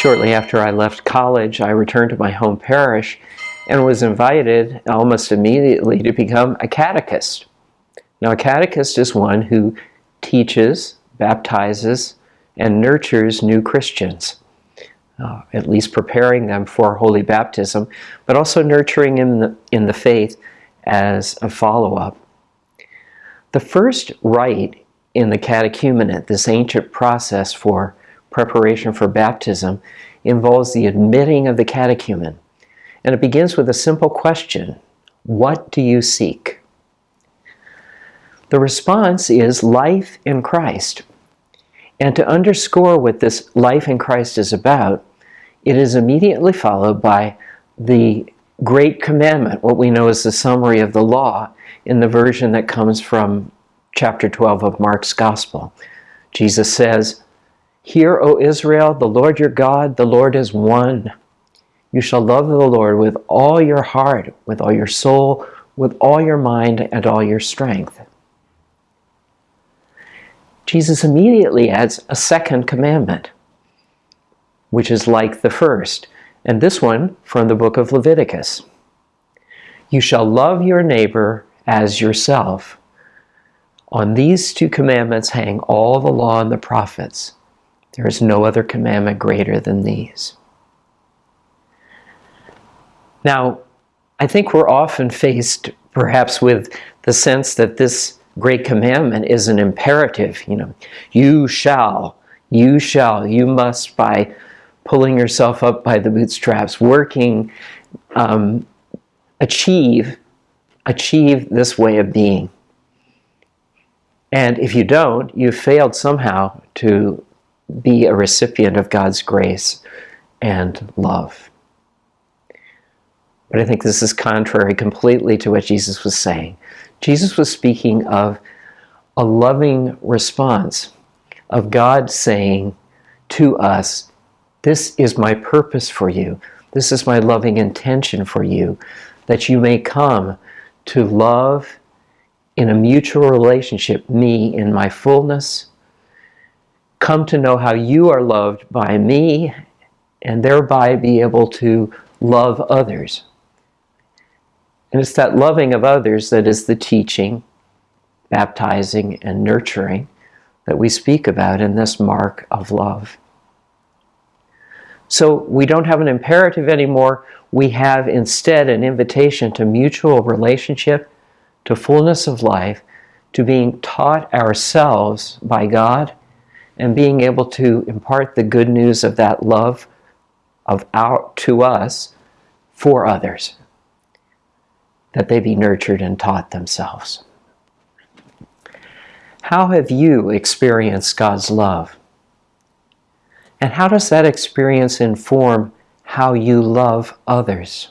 shortly after I left college, I returned to my home parish and was invited almost immediately to become a catechist. Now, a catechist is one who teaches, baptizes, and nurtures new Christians, uh, at least preparing them for holy baptism, but also nurturing in the, in the faith as a follow-up. The first rite in the catechumenate, this ancient process for preparation for baptism, involves the admitting of the catechumen. And it begins with a simple question, what do you seek? The response is life in Christ. And to underscore what this life in Christ is about, it is immediately followed by the great commandment, what we know as the summary of the law in the version that comes from chapter 12 of Mark's Gospel. Jesus says, Hear, O Israel, the Lord your God, the Lord is one. You shall love the Lord with all your heart, with all your soul, with all your mind, and all your strength. Jesus immediately adds a second commandment, which is like the first, and this one from the book of Leviticus. You shall love your neighbor as yourself. On these two commandments hang all the law and the prophets. There is no other commandment greater than these. Now, I think we're often faced perhaps with the sense that this great commandment is an imperative, you know, you shall, you shall, you must by pulling yourself up by the bootstraps, working, um, achieve, achieve this way of being. And if you don't, you've failed somehow to be a recipient of God's grace and love. But I think this is contrary completely to what Jesus was saying. Jesus was speaking of a loving response of God saying to us, this is my purpose for you. This is my loving intention for you, that you may come to love in a mutual relationship me in my fullness, come to know how you are loved by me, and thereby be able to love others. And it's that loving of others that is the teaching, baptizing, and nurturing that we speak about in this mark of love. So we don't have an imperative anymore. We have instead an invitation to mutual relationship, to fullness of life, to being taught ourselves by God, and being able to impart the good news of that love of our, to us for others that they be nurtured and taught themselves. How have you experienced God's love? And how does that experience inform how you love others?